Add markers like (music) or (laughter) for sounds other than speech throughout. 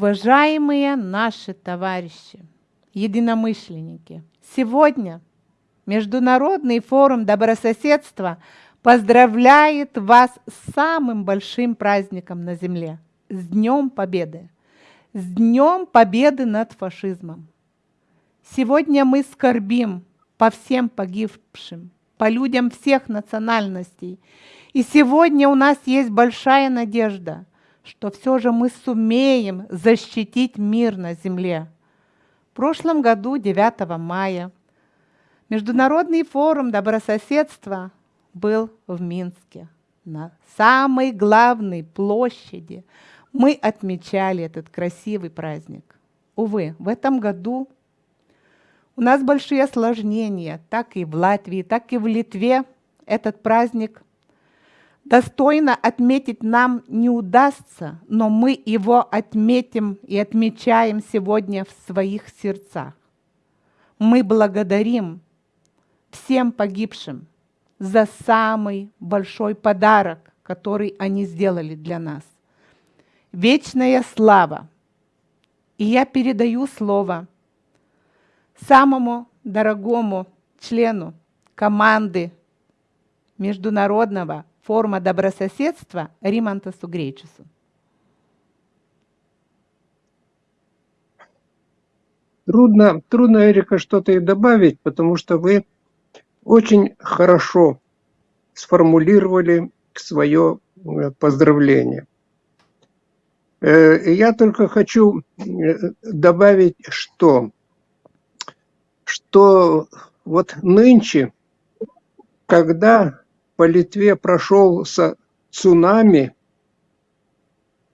Уважаемые наши товарищи, единомышленники, сегодня Международный форум добрососедства поздравляет вас с самым большим праздником на Земле – с Днем Победы! С Днем Победы над фашизмом! Сегодня мы скорбим по всем погибшим, по людям всех национальностей. И сегодня у нас есть большая надежда, что все же мы сумеем защитить мир на Земле. В прошлом году, 9 мая, Международный форум добрососедства был в Минске. На самой главной площади мы отмечали этот красивый праздник. Увы, в этом году у нас большие осложнения, так и в Латвии, так и в Литве этот праздник достойно отметить нам не удастся, но мы его отметим и отмечаем сегодня в своих сердцах. Мы благодарим всем погибшим за самый большой подарок, который они сделали для нас. Вечная слава. И я передаю слово самому дорогому члену команды Международного форума добрососедства Римантасу Гречесу. Трудно, трудно, Эрика, что-то и добавить, потому что вы очень хорошо сформулировали свое э, поздравление. Э, я только хочу э, добавить, что что вот нынче, когда по Литве прошелся цунами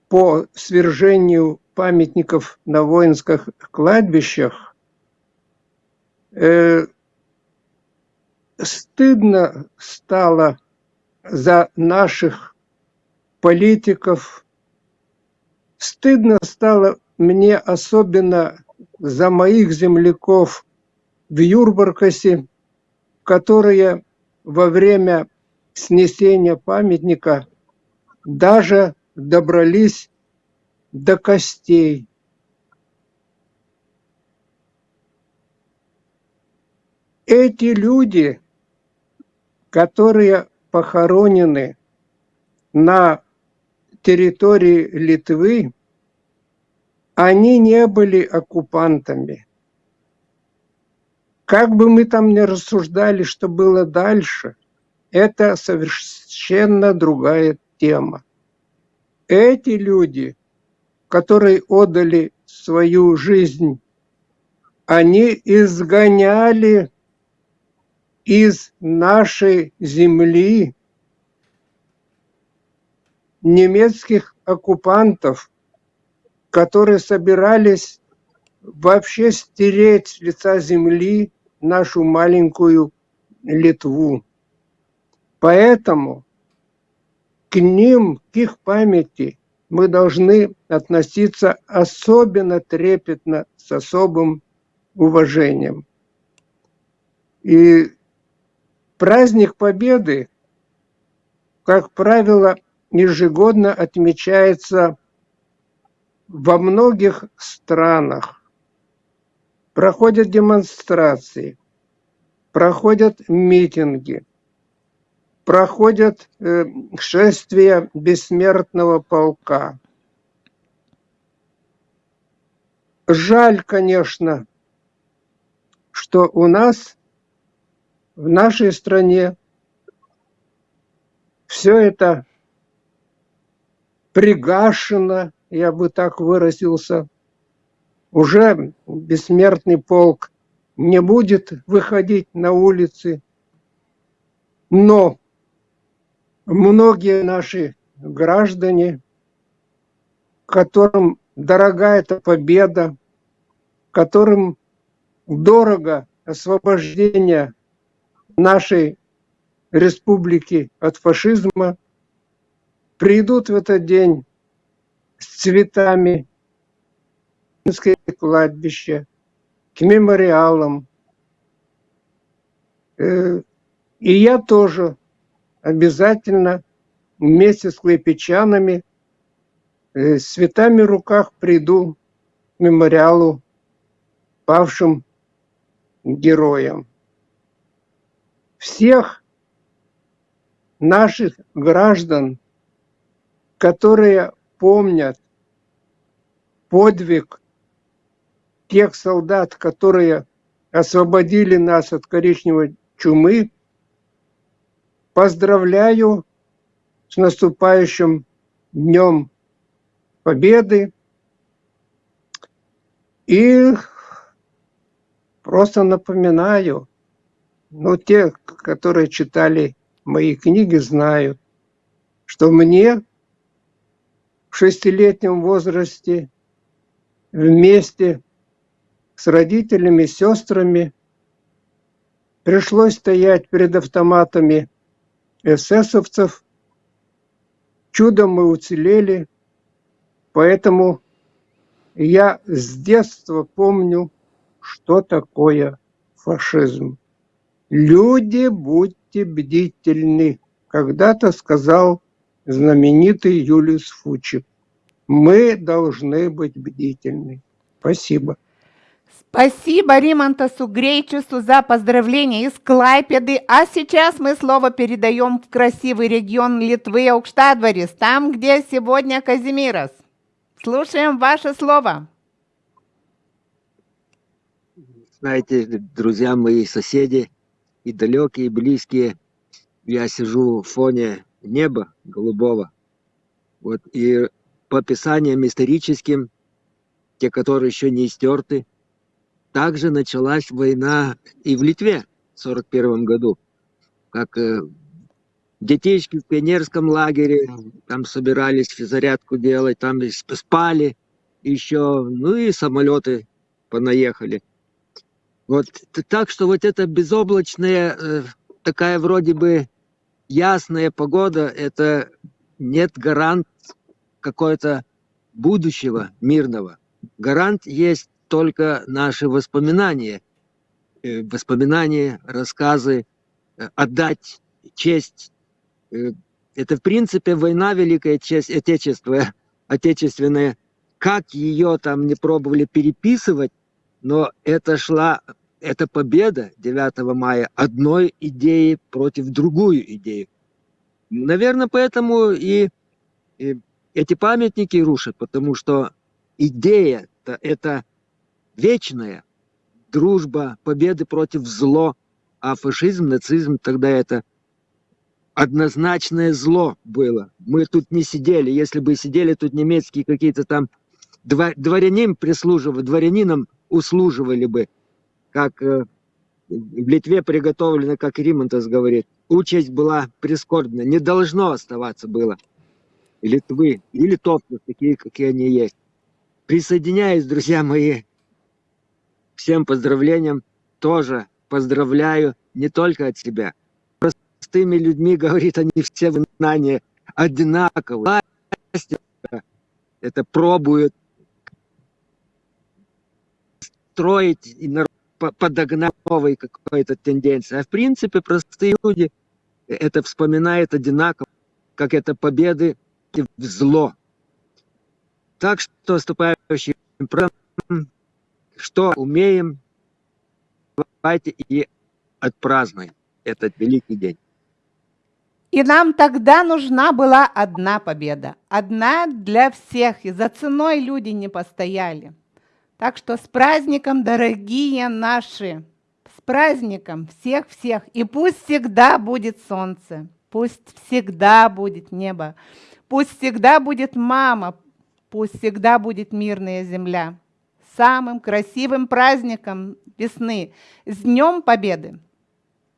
по свержению памятников на воинских кладбищах, э, стыдно стало за наших политиков, стыдно стало мне особенно за моих земляков в Юрбаркасе, которые во время снесения памятника даже добрались до костей. Эти люди, которые похоронены на территории Литвы, они не были оккупантами. Как бы мы там ни рассуждали, что было дальше, это совершенно другая тема. Эти люди, которые отдали свою жизнь, они изгоняли из нашей земли немецких оккупантов, которые собирались вообще стереть с лица земли нашу маленькую Литву. Поэтому к ним, к их памяти мы должны относиться особенно трепетно, с особым уважением. И праздник Победы, как правило, ежегодно отмечается во многих странах проходят демонстрации, проходят митинги, проходят э, шествия бессмертного полка. Жаль, конечно, что у нас, в нашей стране, все это пригашено, я бы так выразился, уже бессмертный полк не будет выходить на улицы, но многие наши граждане, которым дорога эта победа, которым дорого освобождение нашей республики от фашизма, придут в этот день с цветами, кладбище, к мемориалам. Э, и я тоже обязательно вместе с клейпечанами э, с цветами в руках приду к мемориалу павшим героям. Всех наших граждан, которые помнят подвиг тех солдат, которые освободили нас от коричневой чумы, поздравляю с наступающим Днем Победы. И просто напоминаю, ну, те, которые читали мои книги, знают, что мне в шестилетнем возрасте вместе с родителями, сестрами пришлось стоять перед автоматами эсэсовцев. Чудом мы уцелели, поэтому я с детства помню, что такое фашизм. Люди, будьте бдительны. Когда-то сказал знаменитый Юлиус Фучик. Мы должны быть бдительны. Спасибо. Спасибо Римантасу Грейчусу за поздравления из Клайпеды. А сейчас мы слово передаем в красивый регион Литвы, Аукштадварис, там, где сегодня Казимирос. Слушаем ваше слово. Знаете, друзья мои, соседи, и далекие, и близкие, я сижу в фоне неба голубого. Вот, и по описаниям историческим, те, которые еще не истерты, также началась война и в Литве в 1941 году. Как э, детишки в пионерском лагере, там собирались физзарядку делать, там спали еще, ну и самолеты понаехали. Вот так что вот эта безоблачная, э, такая вроде бы ясная погода, это нет гарант какого-то будущего мирного. Гарант есть только наши воспоминания, э, воспоминания, рассказы, э, отдать честь. Э, это, в принципе, война, великая честь, отечество, отечественная. Как ее там не пробовали переписывать, но это шла, эта победа 9 мая одной идеи против другую идею. Наверное, поэтому и, и эти памятники рушат, потому что идея -то это вечная дружба, победы против зло, а фашизм, нацизм тогда это однозначное зло было. Мы тут не сидели, если бы сидели тут немецкие какие-то там дворянин прислуживали, дворянинам услуживали бы, как э, в Литве приготовлено, как Римонтас говорит. Участь была прискорбна, не должно оставаться было. Литвы и литовцев, такие, какие они есть. Присоединяюсь, друзья мои, всем поздравлениям. Тоже поздравляю не только от себя. Простыми людьми, (laughs) говорит, они все знания одинаковые. Это пробуют строить и подогнать новой какой-то тенденции. А в принципе простые люди это вспоминают одинаково, как это победы в зло. Так что наступающим что умеем, давайте и отпразднуем этот великий день. И нам тогда нужна была одна победа, одна для всех, и за ценой люди не постояли. Так что с праздником, дорогие наши, с праздником всех-всех. И пусть всегда будет солнце, пусть всегда будет небо, пусть всегда будет мама, пусть всегда будет мирная земля. Самым красивым праздником весны, с Днем Победы!